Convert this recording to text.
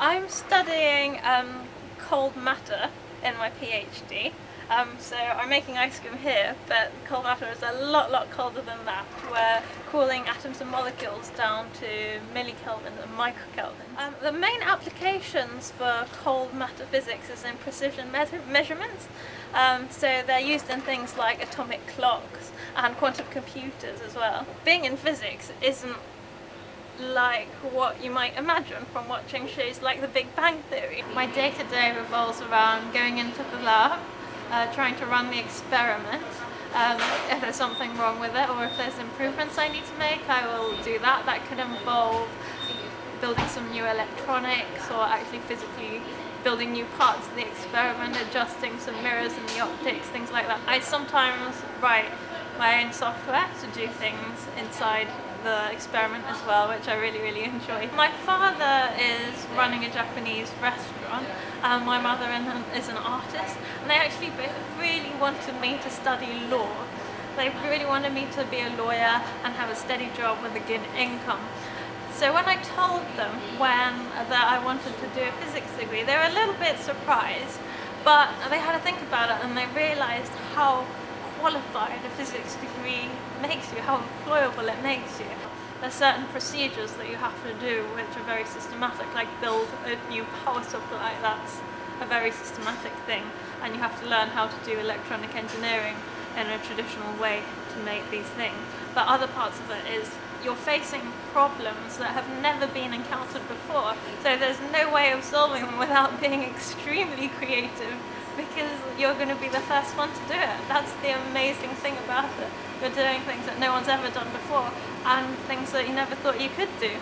I'm studying um, cold matter in my PhD. Um, so I'm making ice cream here, but cold matter is a lot, lot colder than that. We're cooling atoms and molecules down to millikelvin and microkelvin. Um, the main applications for cold matter physics is in precision me measurements. Um, so they're used in things like atomic clocks and quantum computers as well. Being in physics isn't like what you might imagine from watching shows like The Big Bang Theory. My day-to-day -day revolves around going into the lab, uh, trying to run the experiment. Um, if there's something wrong with it or if there's improvements I need to make, I will do that. That could involve building some new electronics or actually physically building new parts of the experiment, adjusting some mirrors in the optics, things like that. I sometimes write my own software to do things inside the experiment as well, which I really, really enjoy. My father is running a Japanese restaurant, and my mother is an artist, and they actually really wanted me to study law. They really wanted me to be a lawyer and have a steady job with a good income. So when I told them when that I wanted to do a physics degree, they were a little bit surprised, but they had to think about it and they realized how qualified a physics degree makes you, how employable it makes you. There's certain procedures that you have to do which are very systematic, like build a new power supply, that's a very systematic thing, and you have to learn how to do electronic engineering in a traditional way to make these things. But other parts of it is you're facing problems that have never been encountered before, so there's no way of solving them without being extremely creative because you're going to be the first one to do it. That's the amazing thing about it. You're doing things that no one's ever done before and things that you never thought you could do.